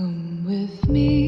Come with me,